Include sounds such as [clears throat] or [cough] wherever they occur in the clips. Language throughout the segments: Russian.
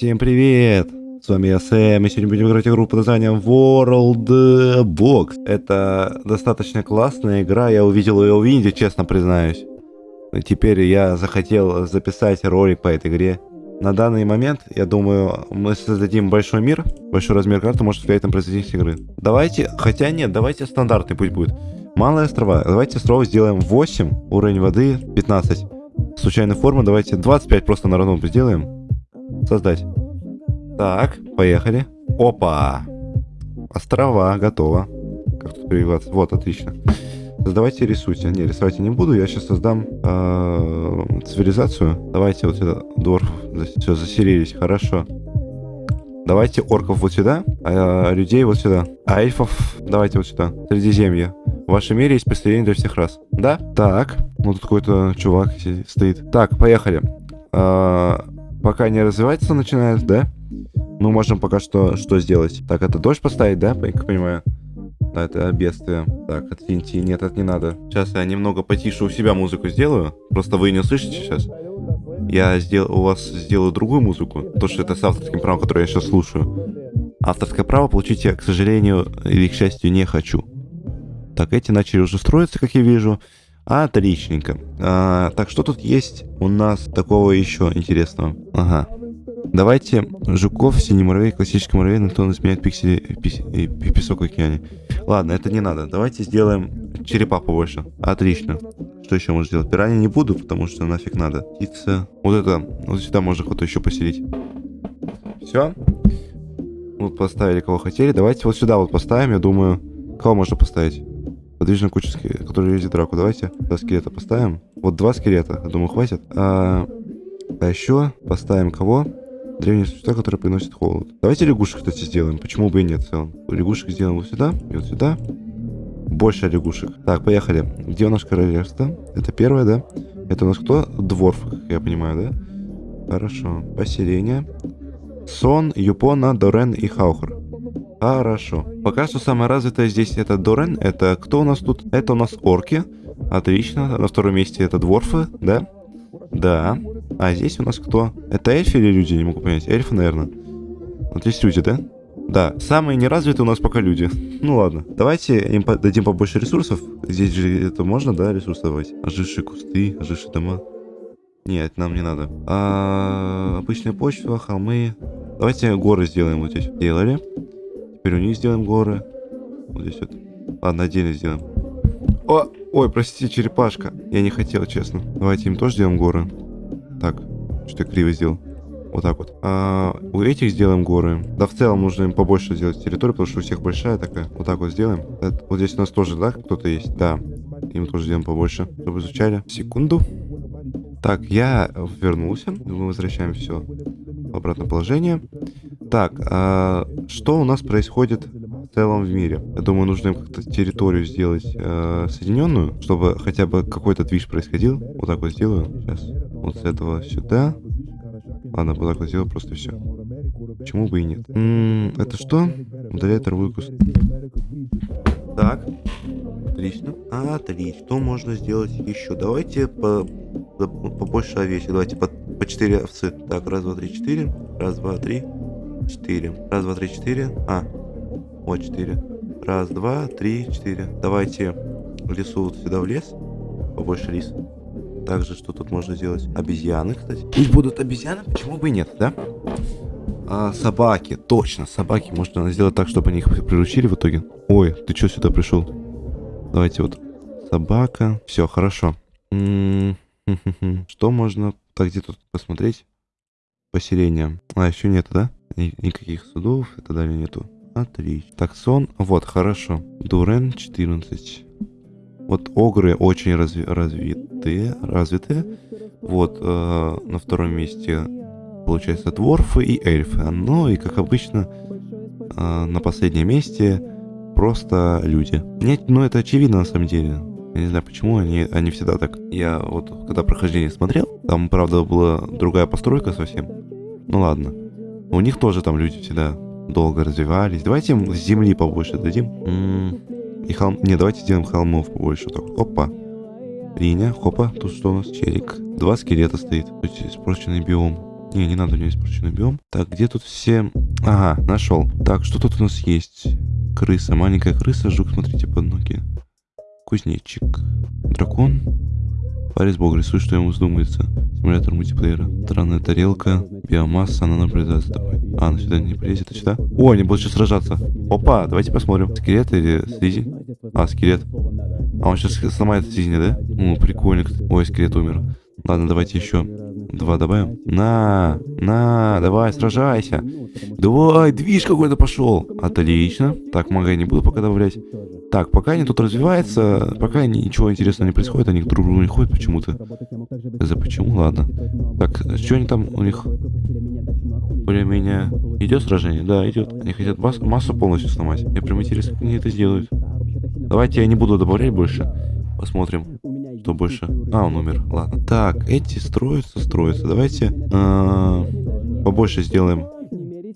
Всем привет! С вами я Сэм, и сегодня будем играть игру под названием World Box. Это достаточно классная игра, я увидел ее в Инди, честно признаюсь. И теперь я захотел записать ролик по этой игре. На данный момент, я думаю, мы создадим большой мир, большой размер карты может влиять на производительность игры. Давайте, хотя нет, давайте стандартный путь будет. Малые острова, давайте острова сделаем 8, уровень воды 15. Случайная форма, давайте 25 просто на равном сделаем. Создать. Так, поехали. Опа! Острова, готово. Как тут перебиваться? Вот, отлично. Создавайте, рисуйте. Не, рисовать я не буду. Я сейчас создам э, цивилизацию. Давайте вот сюда. Дворф. Все, заселились. Хорошо. Давайте орков вот сюда, а людей вот сюда. А эльфов давайте вот сюда. Средиземье. В вашем мире есть поселение для всех раз. Да? Так. Ну тут какой-то чувак стоит. Так, поехали. А, пока не развивается начинает, да? Мы можем пока что что сделать? Так, это дождь поставить, да, как понимаю? Да, это бедствие. Так, отвинти. Нет, это не надо. Сейчас я немного потише у себя музыку сделаю. Просто вы не услышите сейчас. Я сделал, у вас сделаю другую музыку. То, что это с авторским правом, которое я сейчас слушаю. Авторское право получить я, к сожалению, или к счастью, не хочу. Так, эти начали уже строиться, как я вижу. Отличненько. А, так, что тут есть у нас такого еще интересного? Ага. Давайте жуков, синий муравей, классический муравей, он изменяет пиксели, пис, и, песок в океане. Ладно, это не надо. Давайте сделаем черепа побольше. Отлично. Что еще можно сделать? Пираньи не буду, потому что нафиг надо. Птица. Вот это. Вот сюда можно кого-то еще поселить. Все. Вот поставили кого хотели. Давайте вот сюда вот поставим, я думаю. Кого можно поставить? Подвижная куча, который лезет драку. Давайте два скелета поставим. Вот два скелета, я думаю, хватит. А, а еще поставим кого? Древние существа, которые приносят холод. Давайте лягушек, кстати, сделаем. Почему бы и нет в целом? Лягушек сделаем вот сюда и вот сюда. Больше лягушек. Так, поехали. Где у нас королевство? Это первое, да? Это у нас кто? Дворф, как я понимаю, да? Хорошо. Поселение. Сон, Юпона, Дорен и Хаухр. Хорошо. Пока что самое развитое здесь это Дорен. Это кто у нас тут? Это у нас орки. Отлично. На втором месте это дворфы, да? Да. А здесь у нас кто? Это эльфы или люди? Не могу понять. Эльфы, наверное. Вот здесь люди, да? Да, самые неразвитые у нас пока люди. [laughs] Ну ладно, давайте им дадим побольше ресурсов. Здесь же это можно, да, ресурсы давать? Ожившие кусты, ожившие дома. Нет, нам не надо. А, обычная почва, холмы. Давайте горы сделаем вот здесь. Делали. Теперь у них сделаем горы. Вот здесь вот. Ладно, отдельно сделаем. О, ой, простите, черепашка. Я не хотел, честно. Давайте им тоже сделаем горы. Так, что я криво сделал. Вот так вот. А, у этих сделаем горы. Да, в целом нужно им побольше сделать территорию, потому что у всех большая такая. Вот так вот сделаем. Это, вот здесь у нас тоже, да, кто-то есть? Да. Им тоже сделаем побольше, чтобы изучали. Секунду. Так, я вернулся. Мы возвращаем все в обратное положение. Так, а что у нас происходит в целом в мире? Я думаю, нужно им как-то территорию сделать э, соединенную, чтобы хотя бы какой-то движ происходил. Вот так вот сделаю. Сейчас. Вот с этого сюда. Ладно, сделаю просто все. Почему бы и нет? М -м, это что? Удаляет куст. Так. Отлично. Отлично. Что можно сделать еще? Давайте по, побольше овечек. Давайте по, по 4 овцы. Так, раз, два, три, четыре. Раз, два, три, четыре. Раз, два, три, четыре. А, вот четыре. Раз, два, три, четыре. Давайте лесу вот сюда в лес. Побольше лис. Также, что тут можно сделать? Обезьяны, кстати. Пусть будут обезьяны, почему бы и нет, да? А, собаки, точно, собаки. Можно сделать так, чтобы они их приручили в итоге. Ой, ты что сюда пришел? Давайте вот. Собака. Все, хорошо. Что можно... Так, где тут посмотреть? Поселение. А, еще нет, да? Никаких судов и так далее нету. Отлично. Так, сон. Вот, хорошо. Дурен 14. Вот огры очень разви развитые, развитые. Вот э, на втором месте получается дворфы и эльфы. Ну и как обычно э, на последнем месте просто люди. Нет, ну это очевидно на самом деле. Я не знаю, почему они, они всегда так. Я вот когда прохождение смотрел, там, правда, была другая постройка совсем. Ну ладно. У них тоже там люди всегда долго развивались. Давайте им земли побольше дадим. М -м и холм... Не, давайте сделаем холмов побольше. Так, опа. Линия, хопа. Тут что у нас? Черик. Два скелета стоит. Тут испорченный биом. Не, не надо, у меня испорченный биом. Так, где тут все... Ага, нашел. Так, что тут у нас есть? Крыса, маленькая крыса, жук, смотрите, под ноги. Кузнечик. Дракон. Парис Бог рисует, что ему вздумается. Симулятор мультиплеера. Странная тарелка. Биомасса, она наблюдает за тобой. А, она сюда не полезет, а сюда? О, они будут сейчас сражаться. Опа, давайте посмотрим. Скелет или слизень? А, скелет. А он сейчас сломает слизня, да? Ну, прикольно. Ой, скелет умер. Ладно, давайте еще два добавим. На, на, давай, сражайся. Давай, движ какой-то пошел. Отлично. Так, мага я не буду пока добавлять. Так, пока они тут развиваются, пока ничего интересного не происходит, они друг к другу не ходят почему-то. За почему? Ладно. Так, что они там у них? Более-менее... Идет сражение? Да, идет. Они хотят массу полностью сломать. Мне прям интересно, как они это сделают. Давайте я не буду добавлять больше. Посмотрим, что больше. А, он умер. Ладно. Так, эти строятся, строятся. Давайте э побольше сделаем.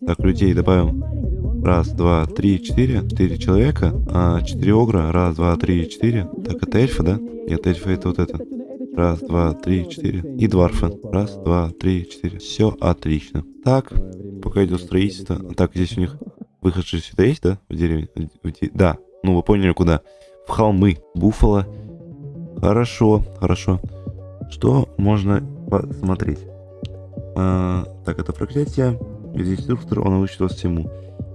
Так, людей добавим. Раз, два, три, четыре. Четыре человека. А, четыре огра. Раз, два, три, четыре. Так, это эльфы, да? Нет, эльфы это вот это. Раз, два, три, четыре. И дварфы. Раз, два, три, четыре. Все отлично. Так, пока идет строительство. Так, здесь у них выход же сюда есть, да? В деревне? В де... Да. Ну, вы поняли, куда. В холмы. Буффало. Хорошо, хорошо. Что можно посмотреть? А, так, это проклятие. Здесь инструктор, он учит вас всему.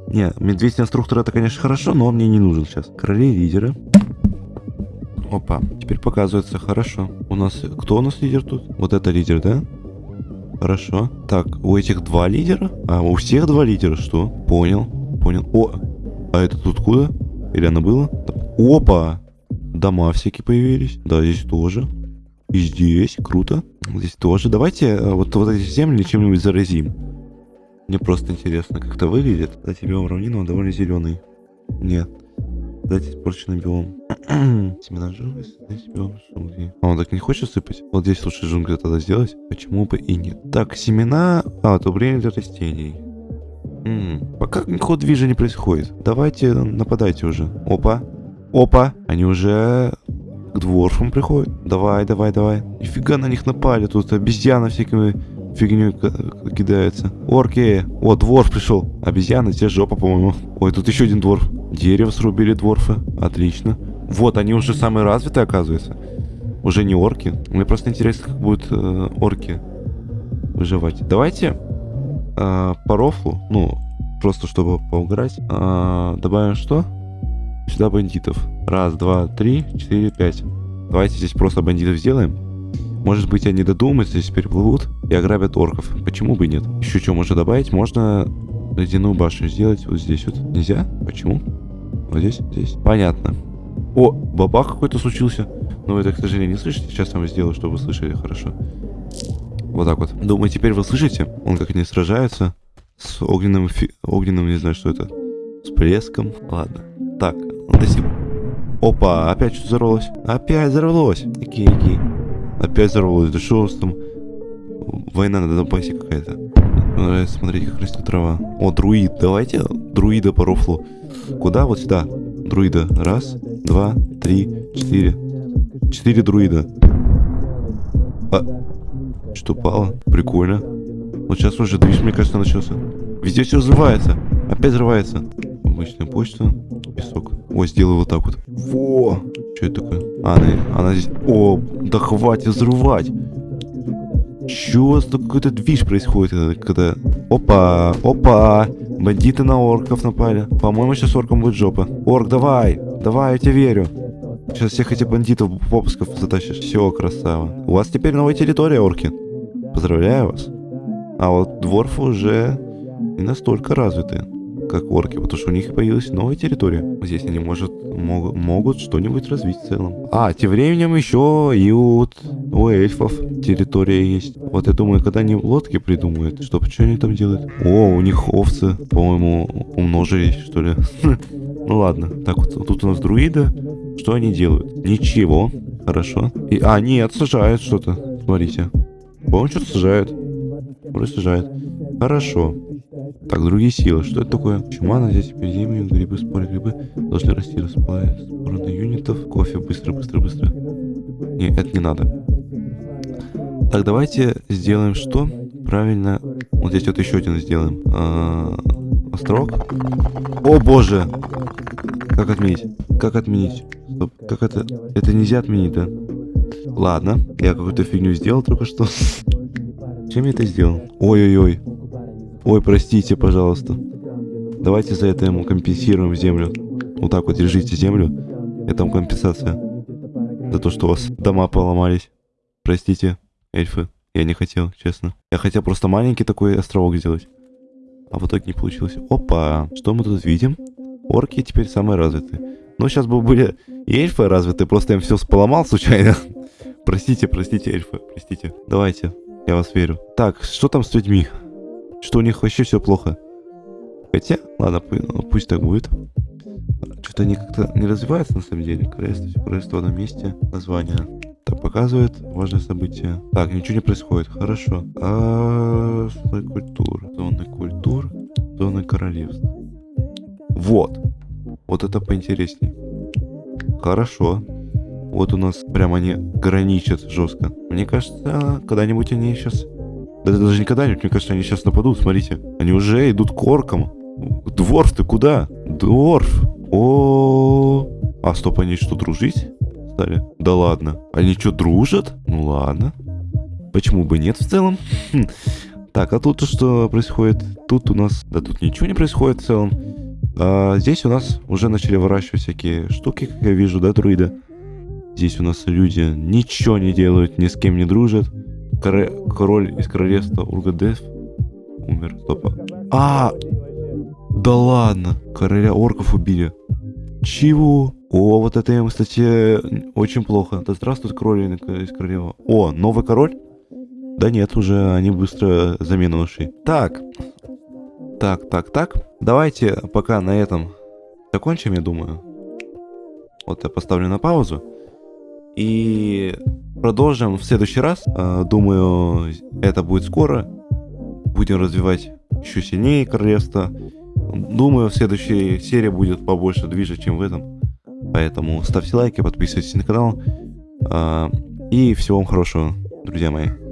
Не, медведь инструктор это, конечно, хорошо, но он мне не нужен сейчас. Короли лидеры. Опа, теперь показывается, хорошо. У нас, кто у нас лидер тут? Вот это лидер, да? Хорошо. Так, у этих два лидера? А, у всех два лидера, что? Понял, понял. О, а это тут куда? Или оно было? Опа! Дома всякие появились. Да, здесь тоже. И здесь, круто. Здесь тоже. Давайте э, вот, вот эти земли чем-нибудь заразим. Мне просто интересно, как это выглядит. Дайте биом равнину, он довольно зеленый. Нет. Дайте испорченный биом. [clears throat] Семена джунглей, дайте биом джунглей. А он так не хочет сыпать? Вот здесь лучше джунгли тогда сделать. Почему бы и нет? Так, семена... А, одобрение для растений. М -м, пока никакого движения происходит. Давайте нападайте уже. Опа. Опа. Они уже к дворфам приходят. Давай, давай, давай. Нифига на них напали. Тут обезьяны всякими фигню кидается. Орки! О, дворф пришел. Обезьяна, здесь жопа, по-моему. Ой, тут еще один дворф. Дерево срубили дворфы. Отлично. Вот, они уже самые развитые, оказывается. Уже не орки. Мне просто интересно, как будут э, орки выживать. Давайте э, по рофлу, ну, просто чтобы поуграть, э, добавим что? Сюда бандитов. Раз, два, три, четыре, пять. Давайте здесь просто бандитов сделаем. Может быть, они додумаются, здесь переплывут и ограбят орков. Почему бы нет? Еще что можно добавить? Можно ледяную башню сделать вот здесь вот. Нельзя? Почему? Вот здесь? Здесь. Понятно. О, бабах какой-то случился. Но вы это, к сожалению, не слышите. Сейчас я вам сделаю, чтобы вы слышали хорошо. Вот так вот. Думаю, теперь вы слышите? Он как они сражаются. С огненным, фи... огненным, не знаю, что это. С плеском. Ладно. Так, до. Опа, опять что взорвалось? Опять взорвалось. Окей, окей. Опять взорвалось. Да что там? Война на Донбассе какая-то. Нравится смотреть, как растет трава. О, друид. Давайте друида по рофлу. Куда? Вот сюда. Друида. Раз, два, три, четыре. Четыре друида. А, что пало? Прикольно. Вот сейчас уже движ, мне кажется, начался. Везде все взрывается. Опять взрывается. Обычная почта. Песок. О, сделаю вот так вот. Во! Что это такое? А, она, она здесь... О, да хватит взрывать. Чё какой-то движ происходит, когда... Опа, опа, бандиты на орков напали. По-моему, сейчас оркам будет жопа. Орк, давай, давай, я тебе верю. Сейчас всех этих бандитов попусков затащишь. Все, красава. У вас теперь новая территория, орки. Поздравляю вас. А вот дворфы уже не настолько развитые как орки, потому что у них появилась новая территория. Здесь они может, мог, могут что-нибудь развить в целом. А, тем временем еще и вот у эльфов территория есть. Вот я думаю, когда они лодки придумают, что, что они там делают? О, у них овцы, по-моему, умножились, что ли. [laughs] Ну ладно, так вот, тут у нас друида. Что они делают? Ничего. Хорошо. И, а, нет, сажают что-то. Смотрите. По-моему, что-то сажают. Вроде сажают. Хорошо. Так, другие силы. Что это такое? Чума на здесь эпидемию, грибы, споры, грибы должны расти, споры юнитов. Кофе, быстро, быстро, быстро. Не, это не надо. Так, давайте сделаем что? Правильно Вот здесь вот еще один сделаем. А, острог. О боже! Как отменить? Как отменить? Стоп. Как это? Это нельзя отменить, да? Ладно. Я какую-то фигню сделал только что. [laughs] Чем я это сделал? Ой-ой-ой. Ой, простите, пожалуйста. Давайте за это ему компенсируем землю. Вот так вот держите землю. Это вам компенсация. За то, что у вас дома поломались. Простите, эльфы. Я не хотел, честно. Я хотел просто маленький такой островок сделать. А в итоге не получилось. Опа, что мы тут видим? Орки теперь самые развитые. Ну, сейчас бы были и эльфы развитые, просто им все поломал случайно. [laughs] простите, простите, эльфы, простите. Давайте, я вас верю. Так, что там с людьми? Что у них вообще все плохо? Хотя, ладно, ну, пусть так будет. Что-то они как-то не развиваются на самом деле. Королевство, королевство на месте. Название. Так, показывает важное событие. Так, ничего не происходит. Хорошо. А, зоны культур. Зоны культур. Зоны королевств. Вот. Вот это поинтереснее. Хорошо. Вот у нас прям они граничат жестко. Мне кажется, когда-нибудь они сейчас... Да даже не когда-нибудь, мне кажется, они сейчас нападут, смотрите. Они уже идут к оркам. Дворф, ты куда? Дворф. О, А, стоп, они что, дружить стали? Да ладно. Они что, дружат? Ну ладно. Почему бы нет в целом? Хм. Так, а тут что происходит? Тут у нас... Да тут ничего не происходит в целом. А, здесь у нас уже начали выращивать всякие штуки, как я вижу, да, друиды? Здесь у нас люди ничего не делают, ни с кем не дружат. Король, король из королевства Ургадев умер. Стоп. А, да ладно, короля орков убили. Чего? О, вот это им, кстати, очень плохо. Да здравствует король из королева. О, новый король? Да нет, уже они быстро замену нашли. Так. Так, так, так. Давайте пока на этом закончим, я думаю. Вот я поставлю на паузу. И продолжим в следующий раз. А, думаю, это будет скоро. Будем развивать еще сильнее королевство. Думаю, в следующей серии будет побольше движа, чем в этом. Поэтому ставьте лайки, подписывайтесь на канал. А, и всего вам хорошего, друзья мои.